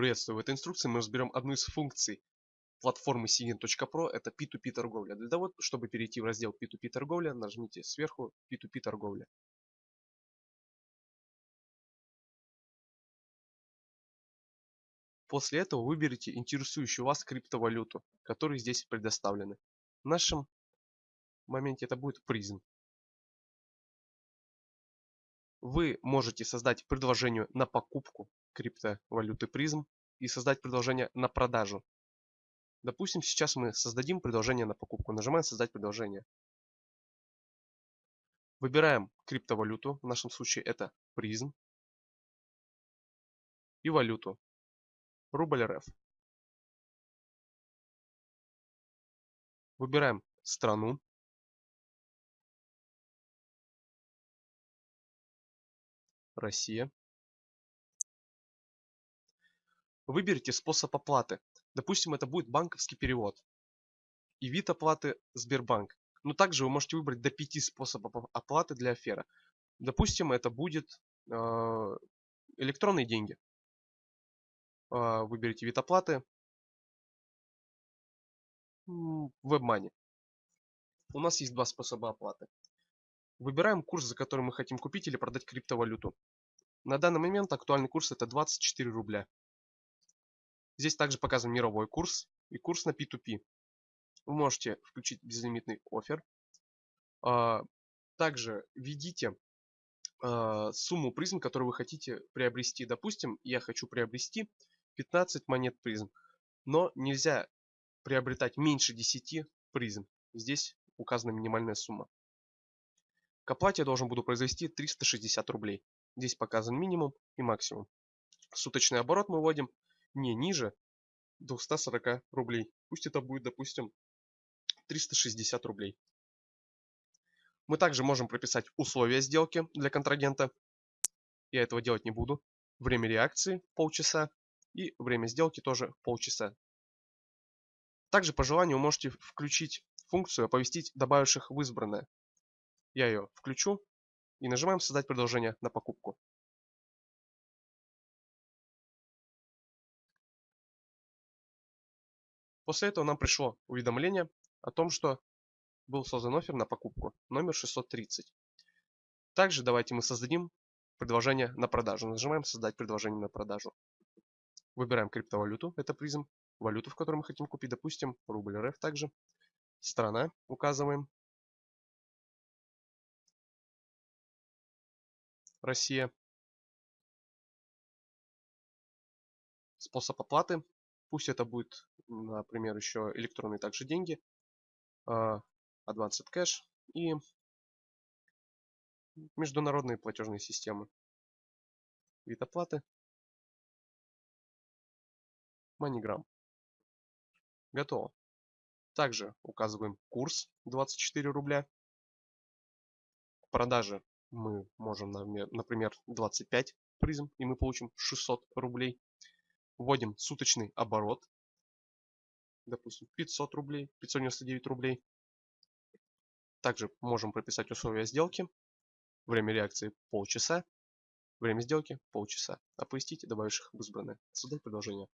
Приветствую! В этой инструкции мы разберем одну из функций платформы Sigin.pro. Это P2P торговля. Для того, чтобы перейти в раздел P2P торговля, нажмите сверху P2P торговля. После этого выберите интересующую вас криптовалюту, которые здесь предоставлены. В нашем моменте это будет призм. Вы можете создать предложение на покупку криптовалюты призм и создать предложение на продажу. Допустим, сейчас мы создадим предложение на покупку. Нажимаем «Создать предложение». Выбираем криптовалюту, в нашем случае это призм. И валюту. Рубль РФ. Выбираем страну. Россия. Выберите способ оплаты. Допустим, это будет банковский перевод. И вид оплаты Сбербанк. Но также вы можете выбрать до 5 способов оплаты для афера. Допустим, это будет э, электронные деньги. Э, выберите вид оплаты. WebMoney. У нас есть два способа оплаты. Выбираем курс, за который мы хотим купить или продать криптовалюту. На данный момент актуальный курс это 24 рубля. Здесь также показан мировой курс и курс на P2P. Вы можете включить безлимитный офер. А, также введите а, сумму призм, которую вы хотите приобрести. Допустим, я хочу приобрести 15 монет призм, но нельзя приобретать меньше 10 призм. Здесь указана минимальная сумма. К оплате я должен буду произвести 360 рублей. Здесь показан минимум и максимум. Суточный оборот мы вводим не ниже 240 рублей. Пусть это будет, допустим, 360 рублей. Мы также можем прописать условия сделки для контрагента. Я этого делать не буду. Время реакции полчаса и время сделки тоже полчаса. Также по желанию вы можете включить функцию оповестить добавивших в избранное. Я ее включу и нажимаем создать предложение на покупку. После этого нам пришло уведомление о том, что был создан офер на покупку номер 630. Также давайте мы создадим предложение на продажу. Нажимаем создать предложение на продажу. Выбираем криптовалюту, это призм, валюту, в которой мы хотим купить, допустим, рубль РФ также. Страна указываем. Россия. Способ оплаты. Пусть это будет например, еще электронные также деньги, а, Advanced Cash и международные платежные системы. Вид оплаты. MoneyGram. Готово. Также указываем курс 24 рубля. К продаже мы можем, например, 25 призм, и мы получим 600 рублей. Вводим суточный оборот допустим, 500 рублей, 599 рублей. Также можем прописать условия сделки. Время реакции полчаса. Время сделки полчаса. Оповестить добавивших в избранное. Создать предложение.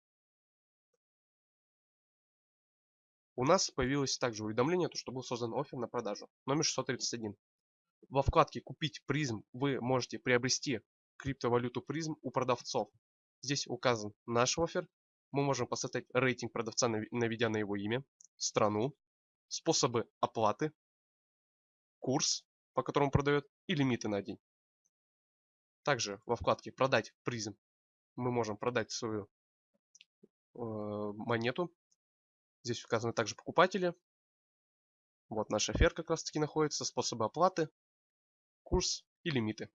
У нас появилось также уведомление, что был создан офер на продажу. Номер 631. Во вкладке «Купить призм» вы можете приобрести криптовалюту призм у продавцов. Здесь указан наш офер мы можем поставить рейтинг продавца, наведя на его имя, страну, способы оплаты, курс, по которому продает, и лимиты на день. Также во вкладке «Продать призм» мы можем продать свою э, монету. Здесь указаны также покупатели. Вот наш офер как раз таки находится, способы оплаты, курс и лимиты.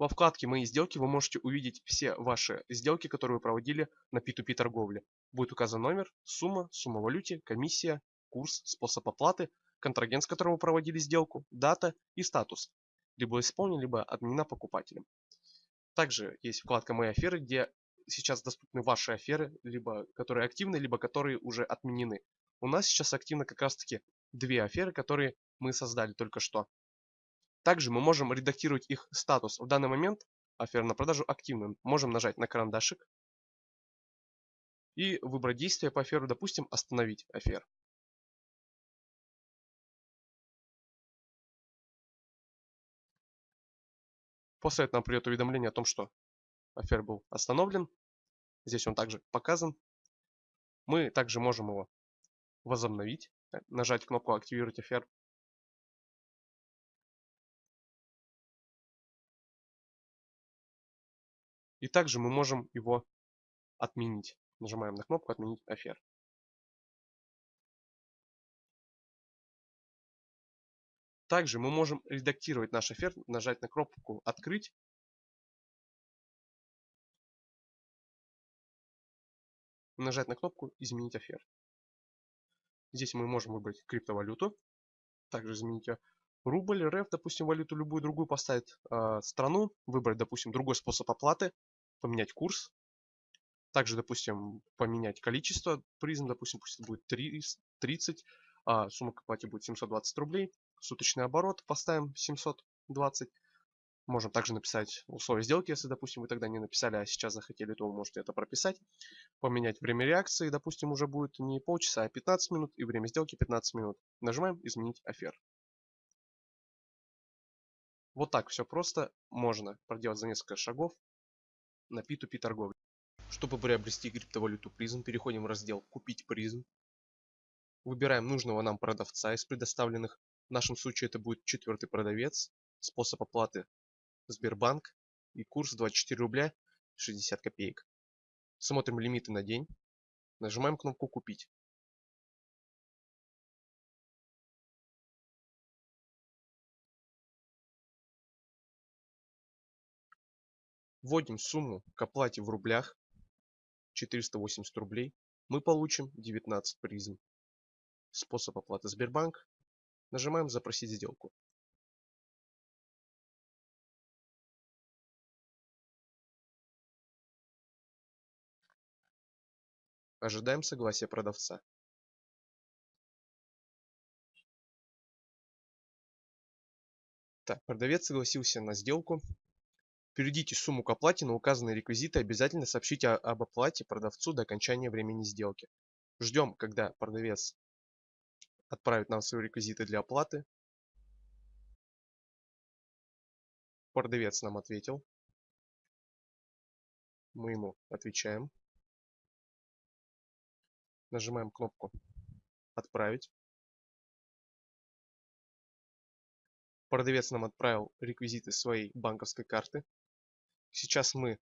Во вкладке «Мои сделки» вы можете увидеть все ваши сделки, которые вы проводили на P2P торговле. Будет указан номер, сумма, сумма валюте, комиссия, курс, способ оплаты, контрагент, с которым вы проводили сделку, дата и статус. Либо исполнен, либо отменена покупателем. Также есть вкладка «Мои аферы», где сейчас доступны ваши аферы, либо которые активны, либо которые уже отменены. У нас сейчас активно как раз таки две аферы, которые мы создали только что. Также мы можем редактировать их статус. В данный момент афера на продажу активна. Можем нажать на карандашик и выбрать действие по аферу, допустим, остановить афер. После этого нам придет уведомление о том, что афер был остановлен. Здесь он также показан. Мы также можем его возобновить, нажать кнопку «Активировать афер». И также мы можем его отменить. Нажимаем на кнопку «Отменить афер». Также мы можем редактировать наш афер, нажать на кнопку «Открыть». Нажать на кнопку «Изменить афер». Здесь мы можем выбрать криптовалюту. Также изменить. Рубль, РФ, допустим, валюту любую другую поставить э, страну. Выбрать, допустим, другой способ оплаты. Поменять курс. Также, допустим, поменять количество призм, допустим, пусть это будет 30, а сумма к оплате будет 720 рублей. Суточный оборот поставим 720. Можем также написать условия сделки, если, допустим, вы тогда не написали, а сейчас захотели, то вы можете это прописать. Поменять время реакции, допустим, уже будет не полчаса, а 15 минут, и время сделки 15 минут. Нажимаем «Изменить афер». Вот так все просто можно проделать за несколько шагов на P2P торговле. Чтобы приобрести криптовалюту призм, переходим в раздел «Купить призм». Выбираем нужного нам продавца из предоставленных. В нашем случае это будет четвертый продавец. Способ оплаты Сбербанк и курс 24 рубля 60 копеек. Смотрим лимиты на день. Нажимаем кнопку «Купить». Вводим сумму к оплате в рублях 480 рублей, мы получим 19 призм. Способ оплаты Сбербанк. Нажимаем «Запросить сделку». Ожидаем согласия продавца. Так, продавец согласился на сделку. Переведите сумму к оплате на указанные реквизиты. Обязательно сообщите об оплате продавцу до окончания времени сделки. Ждем, когда продавец отправит нам свои реквизиты для оплаты. Продавец нам ответил. Мы ему отвечаем. Нажимаем кнопку «Отправить». Продавец нам отправил реквизиты своей банковской карты. Сейчас мы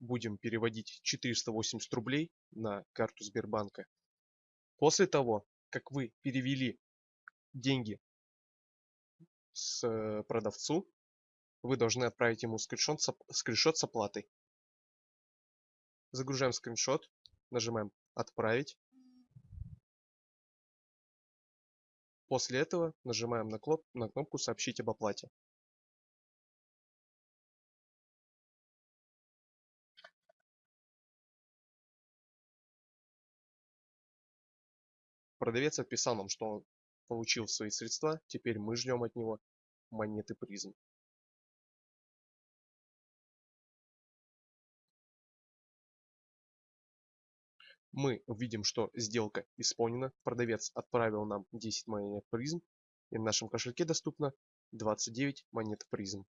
будем переводить 480 рублей на карту Сбербанка. После того, как вы перевели деньги с э, продавцу, вы должны отправить ему скриншот скриншот с оплатой. Загружаем скриншот, нажимаем «Отправить». После этого нажимаем на, на кнопку «Сообщить об оплате». Продавец отписал нам, что он получил свои средства, теперь мы ждем от него монеты призм. Мы видим, что сделка исполнена, продавец отправил нам 10 монет призм, и в нашем кошельке доступно 29 монет призм.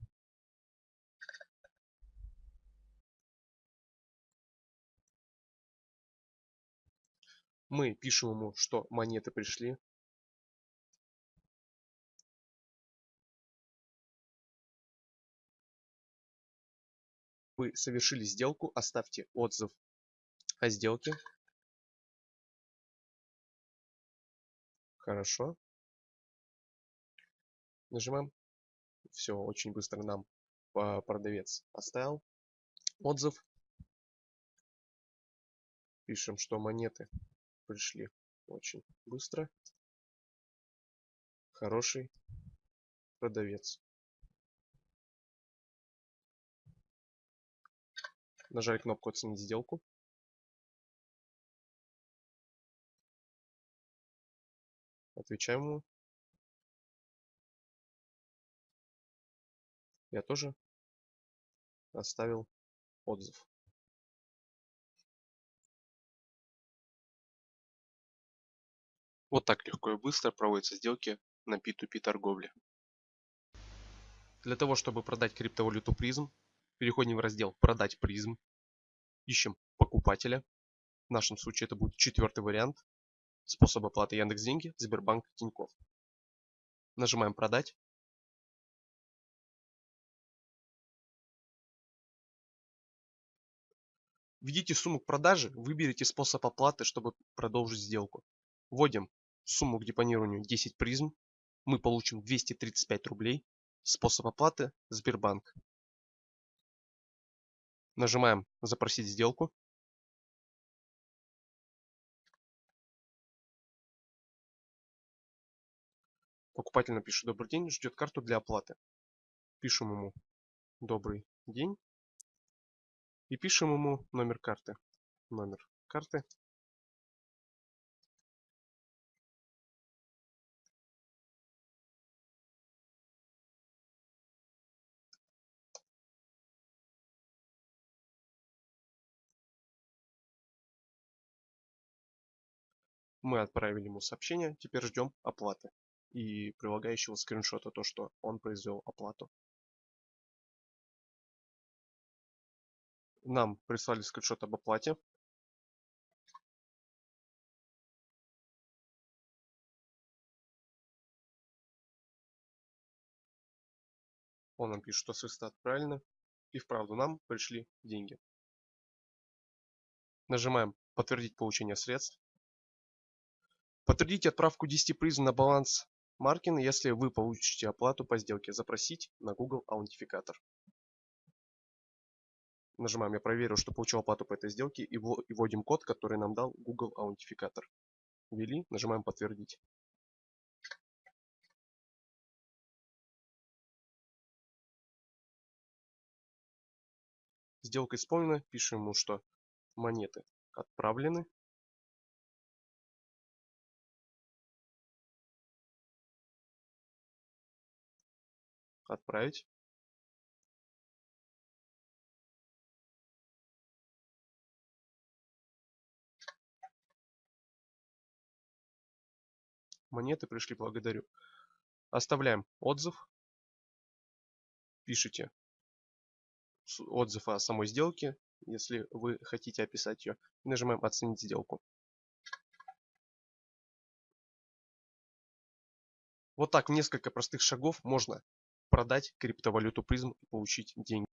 Мы пишем ему, что монеты пришли. Вы совершили сделку, оставьте отзыв о сделке. Хорошо. Нажимаем. Все, очень быстро нам продавец оставил отзыв. Пишем, что монеты пришли очень быстро. Хороший продавец. Нажали кнопку «Оценить сделку». Отвечаем ему. Я тоже оставил отзыв. Вот так легко и быстро проводятся сделки на P2P торговле. Для того, чтобы продать криптовалюту призм, переходим в раздел «Продать призм», ищем покупателя. В нашем случае это будет четвертый вариант. Способ оплаты Яндекс Деньги, Сбербанк, Тинькофф. Нажимаем «Продать». Введите сумму к продаже, выберите способ оплаты, чтобы продолжить сделку. Вводим сумму к депонированию 10 призм. Мы получим 235 рублей. Способ оплаты Сбербанк. Нажимаем «Запросить сделку». Покупатель напишет «Добрый день», ждет карту для оплаты. Пишем ему «Добрый день» и пишем ему номер карты. Номер карты. Мы отправили ему сообщение, теперь ждем оплаты и прилагающего скриншота, то что он произвел оплату. Нам прислали скриншот об оплате. Он нам пишет, что средства отправлены. И вправду нам пришли деньги. Нажимаем подтвердить получение средств. Подтвердите отправку 10 призм на баланс Маркин, если вы получите оплату по сделке. Запросить на Google аутентификатор. Нажимаем «Я проверю, что получил оплату по этой сделке» и вводим код, который нам дал Google аутентификатор. Ввели, нажимаем «Подтвердить». Сделка исполнена. Пишем ему, что монеты отправлены. Отправить. Монеты пришли, благодарю. Оставляем отзыв. Пишите отзыв о самой сделке, если вы хотите описать ее. Нажимаем «Оценить сделку». Вот так несколько простых шагов можно продать криптовалюту призм и получить деньги.